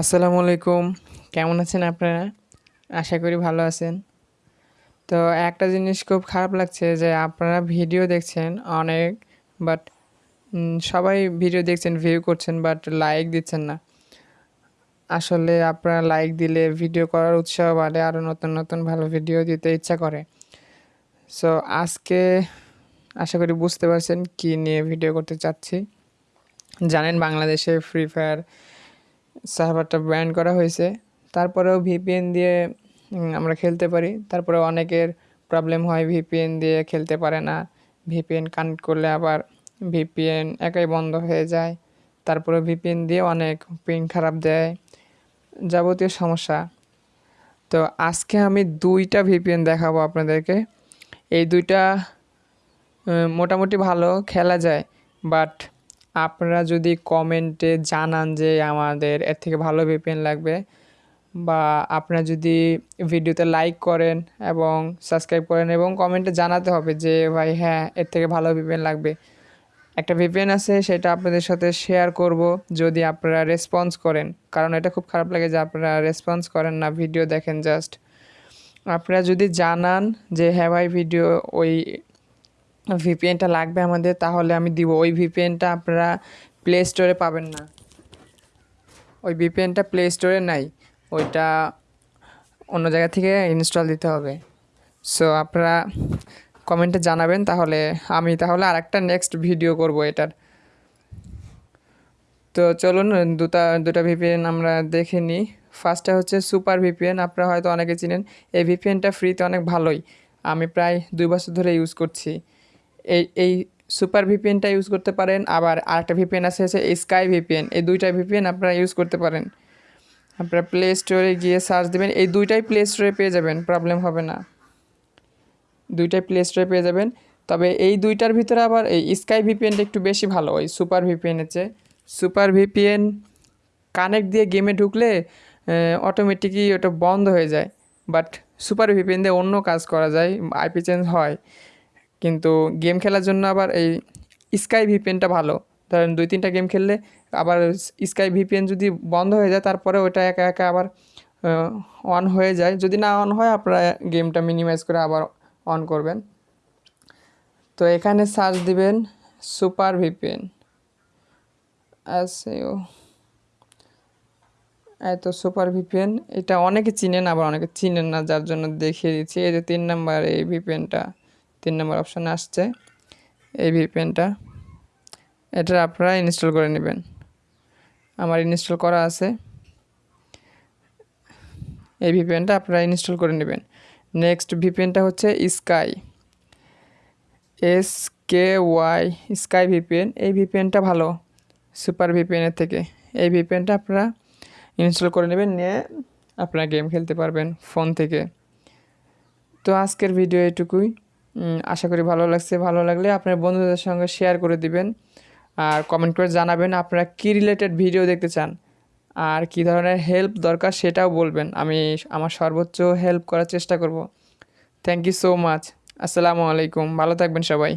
আসসালামু আলাইকুম। কেমন আছেন আপনারা? আশা করি ভালো আছেন। তো একটা জিনিস খুব খারাপ লাগছে যে আপনারা ভিডিও দেখছেন অনেক বাট সবাই ভিডিও দেখছেন ভিউ করছেন বাট লাইক দিচ্ছেন না। আসলে আপনারা লাইক দিলে ভিডিও করার উৎসাহ বাড়ে আরও নতুন নতুন ভালো ভিডিও দিতে ইচ্ছা করে। সো আজকে আশা করি বুঝতে পারছেন কী নিয়ে ভিডিও করতে চাচ্ছি। জানেন বাংলাদেশে ফ্রি ফায়ার সার্ভারটা ব্যান করা হয়েছে। তারপরেও ভিপিএন দিয়ে আমরা খেলতে পারি। তারপরে অনেকের প্রবলেম হয় ভিপিএন দিয়ে খেলতে পারে না। ভিপিএন কানেক্ট করলে আবার ভিপিএন একাই বন্ধ হয়ে যায়। তারপরে ভিপিএন দিয়ে অনেক পিন খারাপ দেয়। যাবতীয় সমস্যা। তো আজকে আমি দুইটা ভিপিএন দেখাবো আপনাদেরকে। এই দুইটা মোটামুটি ভালো, খেলা যায়। বাট আপনারা যদি কমেন্টে জানান যে আমাদের এর থেকে ভালো ভিপিএন লাগবে বা আপনারা যদি ভিডিওতে লাইক করেন এবং সাবস্ক্রাইব করেন এবং কমেন্টে জানাতে হবে যে, ভাই হ্যাঁ এর থেকে ভালো ভিপিএন লাগবে। একটা ভিপিএন আছে, সেটা আপনাদের সাথে শেয়ার করব যদি আপনারা রেসপন্স করেন। কারণ এটা খুব খারাপ লাগে যে আপনারা রেসপন্স করেন না, ভিডিও দেখেন জাস্ট আপনারা যদি জানান যে হ্যাঁ ভাই, ভিডিও ওই ভিপিএনটা লাগবে আমাদের, তাহলে আমি দিব। ওই ভিপিএনটা আপনারা প্লে স্টোরে পাবেন না। ওই ভিপিএনটা প্লে স্টোরে নাই। ওইটা অন্য জায়গা থেকে ইনস্টল দিতে হবে। সো আপনারা কমেন্টে জানাবেন, তাহলে আমি তাহলে আর একটা নেক্সট ভিডিও করব এটার। তো চলুন, দুটা দুটা ভিপিএন আমরা দেখে নিই। ফার্স্টটা হচ্ছে সুপার ভিপিএন আপনারা হয়তো অনেকে চিনেন। এই ভিপিএনটা ফ্রিতে অনেক ভালোই। আমি প্রায় দুই বছর ধরে ইউজ করছি। এই এই সুপার ভিপিএনটা ইউজ করতে পারেন। আবার আরেকটা ভিপিএন আছে হচ্ছে স্কাই ভিপিএন এই দুইটা ভিপিএন আপনারা ইউজ করতে পারেন। আপনারা প্লে স্টোরে গিয়ে সার্চ দেবেন। এই দুইটাই প্লে স্টোরে পেয়ে যাবেন প্রবলেম হবে না। দুইটাই প্লে স্টোরে পেয়ে যাবেন। তবে এই দুইটার ভিতরে আবার এই স্কাই ভিপিএনটা একটু বেশি ভালো, ওই সুপার ভিপিএনের চেয়ে। সুপার ভিপিএন কানেক্ট দিয়ে গেমে ঢুকলে অটোমেটিকই ওটা বন্ধ হয়ে যায়। বাট সুপার ভিপিএন দিয়ে অন্য কাজ করা যায় আইপি চেঞ্জ হয়। কিন্তু গেম খেলার জন্য আবার এই স্কাই ভিপিএনটা ভালো। ধরেন দুই, তিনটা গেম খেললে আবার স্কাই ভিপিএন যদি বন্ধ হয়ে যায়, তারপরে ওটা একা একা আবার অন হয়ে যায়। যদি না অন হয়, আপনারা গেমটা মিনিমাইজ করে আবার অন করবেন। তো এখানে সার্চ দিবেন সুপার ভিপিএন আসেও এত সুপার ভিপিএন এটা অনেকে চিনেন, আবার অনেকে চিনেন না, যার জন্য দেখিয়ে দিচ্ছি। এই যে তিন নাম্বার এই ভিপিএনটা তিন নম্বর অপশানে আসছে, এই ভিপিএনটা এটা আপনারা ইনস্টল করে নেবেন। আমার ইনস্টল করা আছে। এই ভিপিএনটা আপনারা ইনস্টল করে নেবেন। নেক্সট ভিপিএনটা হচ্ছে sky S K Y sky VPN এই ভিপিএনটা ভালো সুপার ভিপিএনের থেকে। এই ভিপিএনটা আপনারা ইনস্টল করে নেবেন, নিয়ে আপনারা গেম খেলতে পারবেন ফোন থেকে। তো আজকের ভিডিও এটুকুই আশা করি ভালো লাগছে। ভালো লাগলে আপনার বন্ধুদের সঙ্গে শেয়ার করে দিবেন। আর কমেন্ট করে জানাবেন আপনারা কী রিলেটেড ভিডিও দেখতে চান। আর কি ধরনের হেল্প দরকার সেটাও বলবেন। আমি আমার সর্বোচ্চ হেল্প করার চেষ্টা করব। থ্যাংক ইউ সো মাচ আসসালামু আলাইকুম। ভালো থাকবেন সবাই।